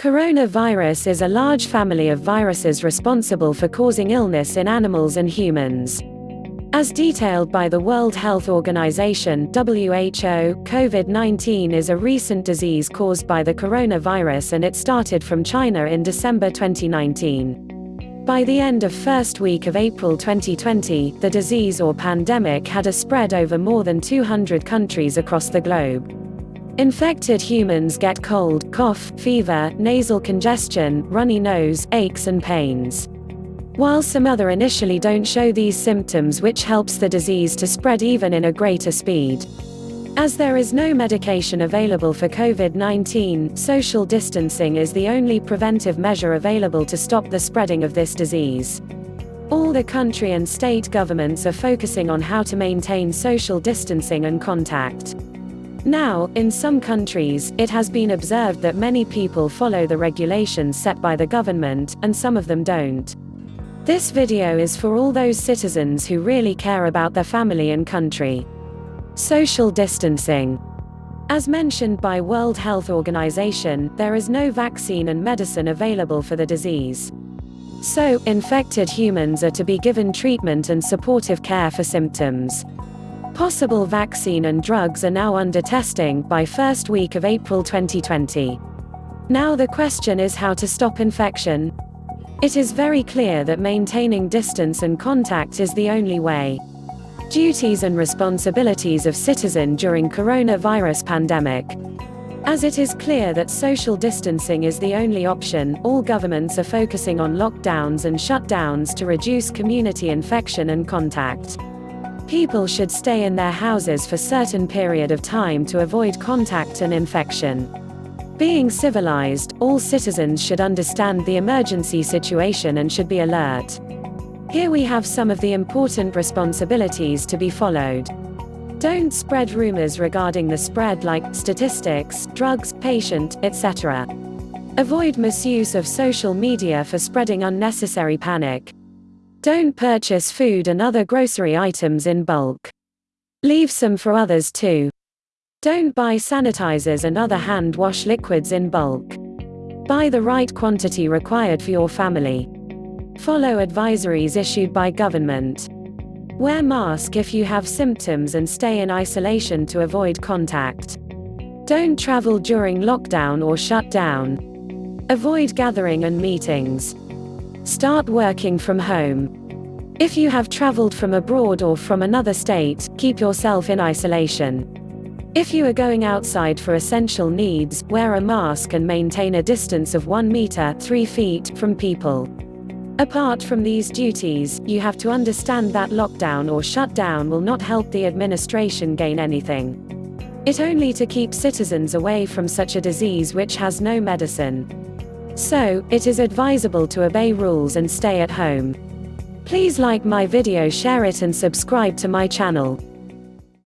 Coronavirus is a large family of viruses responsible for causing illness in animals and humans. As detailed by the World Health Organization (WHO), COVID-19 is a recent disease caused by the coronavirus and it started from China in December 2019. By the end of first week of April 2020, the disease or pandemic had a spread over more than 200 countries across the globe. Infected humans get cold, cough, fever, nasal congestion, runny nose, aches and pains. While some other initially don't show these symptoms which helps the disease to spread even in a greater speed. As there is no medication available for COVID-19, social distancing is the only preventive measure available to stop the spreading of this disease. All the country and state governments are focusing on how to maintain social distancing and contact. Now, in some countries, it has been observed that many people follow the regulations set by the government, and some of them don't. This video is for all those citizens who really care about their family and country. Social distancing. As mentioned by World Health Organization, there is no vaccine and medicine available for the disease. So, infected humans are to be given treatment and supportive care for symptoms. Possible vaccine and drugs are now under testing by first week of April 2020. Now the question is how to stop infection, it is very clear that maintaining distance and contact is the only way. Duties and responsibilities of citizen during coronavirus pandemic. As it is clear that social distancing is the only option, all governments are focusing on lockdowns and shutdowns to reduce community infection and contact. People should stay in their houses for certain period of time to avoid contact and infection. Being civilized, all citizens should understand the emergency situation and should be alert. Here we have some of the important responsibilities to be followed. Don't spread rumors regarding the spread like statistics, drugs, patient, etc. Avoid misuse of social media for spreading unnecessary panic. Don't purchase food and other grocery items in bulk. Leave some for others too. Don't buy sanitizers and other hand wash liquids in bulk. Buy the right quantity required for your family. Follow advisories issued by government. Wear mask if you have symptoms and stay in isolation to avoid contact. Don't travel during lockdown or shutdown. Avoid gathering and meetings. Start working from home. If you have traveled from abroad or from another state, keep yourself in isolation. If you are going outside for essential needs, wear a mask and maintain a distance of 1 meter 3 feet from people. Apart from these duties, you have to understand that lockdown or shutdown will not help the administration gain anything. It only to keep citizens away from such a disease which has no medicine. So, it is advisable to obey rules and stay at home. Please like my video share it and subscribe to my channel.